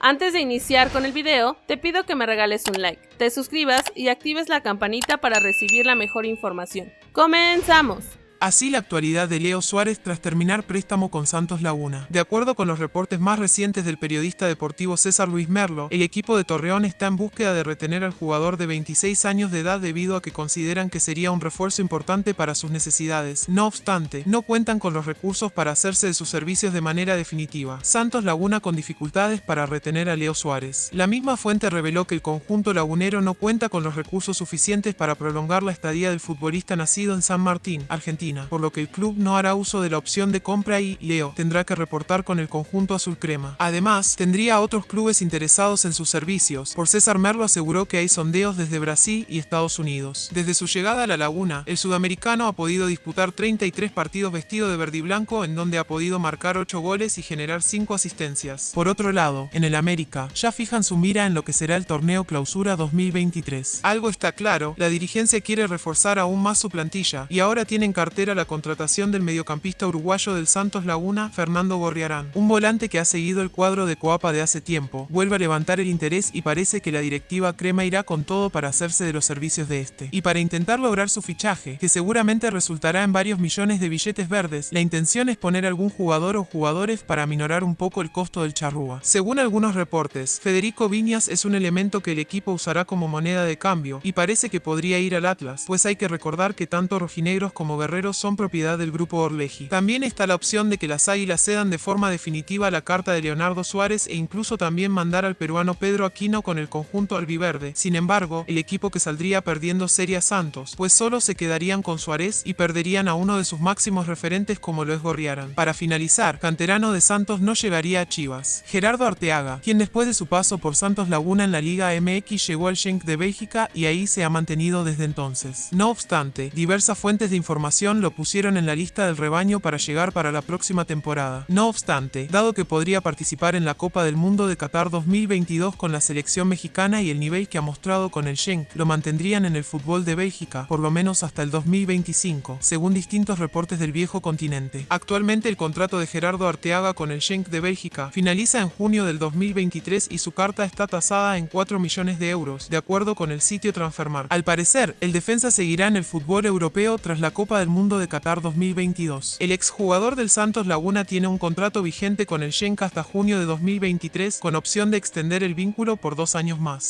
Antes de iniciar con el video, te pido que me regales un like, te suscribas y actives la campanita para recibir la mejor información. ¡Comenzamos! Así la actualidad de Leo Suárez tras terminar préstamo con Santos Laguna. De acuerdo con los reportes más recientes del periodista deportivo César Luis Merlo, el equipo de Torreón está en búsqueda de retener al jugador de 26 años de edad debido a que consideran que sería un refuerzo importante para sus necesidades. No obstante, no cuentan con los recursos para hacerse de sus servicios de manera definitiva. Santos Laguna con dificultades para retener a Leo Suárez. La misma fuente reveló que el conjunto lagunero no cuenta con los recursos suficientes para prolongar la estadía del futbolista nacido en San Martín, Argentina por lo que el club no hará uso de la opción de compra y Leo tendrá que reportar con el conjunto azul crema. Además, tendría otros clubes interesados en sus servicios. Por César Merlo aseguró que hay sondeos desde Brasil y Estados Unidos. Desde su llegada a la laguna, el sudamericano ha podido disputar 33 partidos vestido de verde y blanco en donde ha podido marcar 8 goles y generar 5 asistencias. Por otro lado, en el América, ya fijan su mira en lo que será el torneo clausura 2023. Algo está claro, la dirigencia quiere reforzar aún más su plantilla y ahora tienen cartel la contratación del mediocampista uruguayo del Santos Laguna, Fernando Gorriarán. Un volante que ha seguido el cuadro de Coapa de hace tiempo, vuelve a levantar el interés y parece que la directiva Crema irá con todo para hacerse de los servicios de este. Y para intentar lograr su fichaje, que seguramente resultará en varios millones de billetes verdes, la intención es poner algún jugador o jugadores para minorar un poco el costo del charrúa. Según algunos reportes, Federico Viñas es un elemento que el equipo usará como moneda de cambio, y parece que podría ir al Atlas, pues hay que recordar que tanto rojinegros como guerreros son propiedad del grupo Orleji. También está la opción de que las águilas cedan de forma definitiva la carta de Leonardo Suárez e incluso también mandar al peruano Pedro Aquino con el conjunto albiverde. Sin embargo, el equipo que saldría perdiendo sería Santos, pues solo se quedarían con Suárez y perderían a uno de sus máximos referentes como lo es Gorriaran. Para finalizar, canterano de Santos no llegaría a Chivas. Gerardo Arteaga, quien después de su paso por Santos Laguna en la Liga MX llegó al Schenk de Bélgica y ahí se ha mantenido desde entonces. No obstante, diversas fuentes de información lo pusieron en la lista del rebaño para llegar para la próxima temporada. No obstante, dado que podría participar en la Copa del Mundo de Qatar 2022 con la selección mexicana y el nivel que ha mostrado con el Schenk, lo mantendrían en el fútbol de Bélgica, por lo menos hasta el 2025, según distintos reportes del viejo continente. Actualmente el contrato de Gerardo Arteaga con el Schenk de Bélgica finaliza en junio del 2023 y su carta está tasada en 4 millones de euros, de acuerdo con el sitio Transfermarkt. Al parecer, el defensa seguirá en el fútbol europeo tras la Copa del Mundo de Qatar 2022. El exjugador del Santos Laguna tiene un contrato vigente con el Schenk hasta junio de 2023 con opción de extender el vínculo por dos años más.